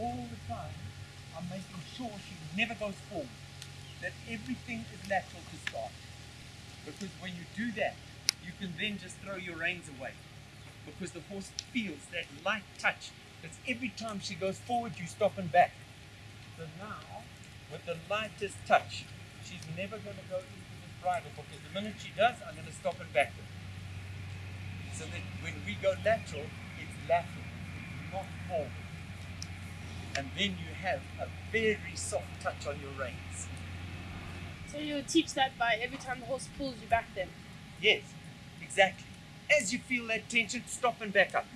all the time, I'm making sure she never goes forward. That everything is lateral to start. Because when you do that, you can then just throw your reins away. Because the horse feels that light touch. That's every time she goes forward, you stop and back. So now, with the lightest touch, she's never going to go into the bridle because the minute she does, I'm going to stop and back her. So that when we go lateral, it's lateral, not forward. And then you have a very soft touch on your reins. So you teach that by every time the horse pulls you back then. Yes, exactly. As you feel that tension, stop and back up.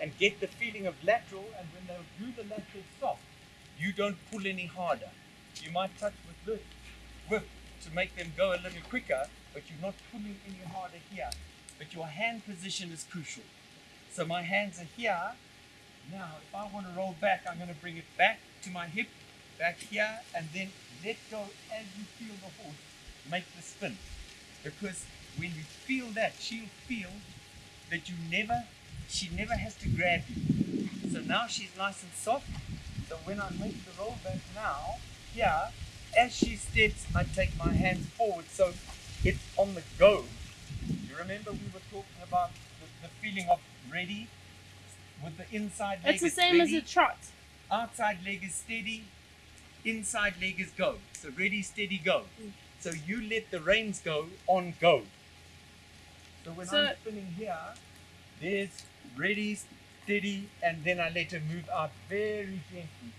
And get the feeling of lateral, and when they do the lateral soft, you don't pull any harder. You might touch with this whip to make them go a little quicker, but you're not pulling any harder here. But your hand position is crucial. So my hands are here. Now, if I want to roll back, I'm going to bring it back to my hip, back here, and then let go as you feel the horse make the spin. Because when you feel that, she'll feel that you never, she never has to grab you. So now she's nice and soft. So when I make the roll back now, here, as she steps, I take my hands forward. So it's on the go. You remember we were talking about the, the feeling of ready with the inside leg. It's the same as a trot. outside leg is steady, inside leg is go. So ready, steady, go. Mm. So you let the reins go on go. So when So- I'm spinning here, there's ready, steady, and then I let her move out very gently.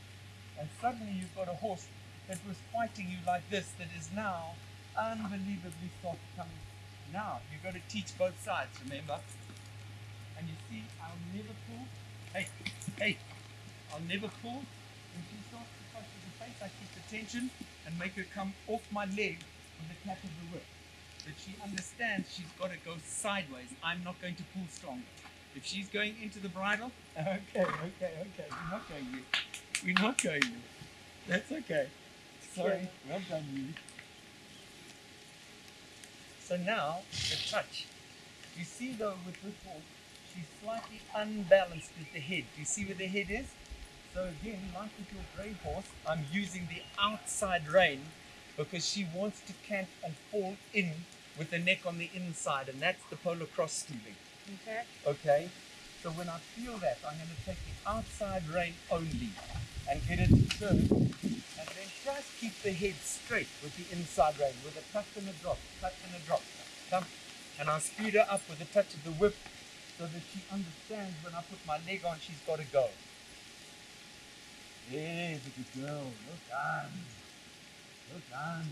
And suddenly you've got a horse that was fighting you like this that is now unbelievably soft coming. Now you've got to teach both sides, remember? And you see, I'll never pull. Hey, hey, I'll never pull. When she starts to touch the face, I keep the tension and make her come off my leg with the tap of the whip. That she understands she's got to go sideways. I'm not going to pull stronger. If she's going into the bridle, okay, okay, okay. We're not going yet. We're not going yet. That's okay. Sorry. Well done, you. So now, the touch. You see though with this horse, she's slightly unbalanced with the head. Do you see where the head is? So again, like with your grey horse, I'm using the outside rein because she wants to cant and fall in with the neck on the inside, and that's the polar cross stooling. Okay. Okay? So when I feel that, I'm going to take the outside rein only and get it to turn, and then just keep the head straight with the inside rein, with a touch and a drop, touch and a drop. Come. And I'll speed her up with a touch of the whip so that she understands when I put my leg on, she's got to go. There's a good girl. Well done. Well done.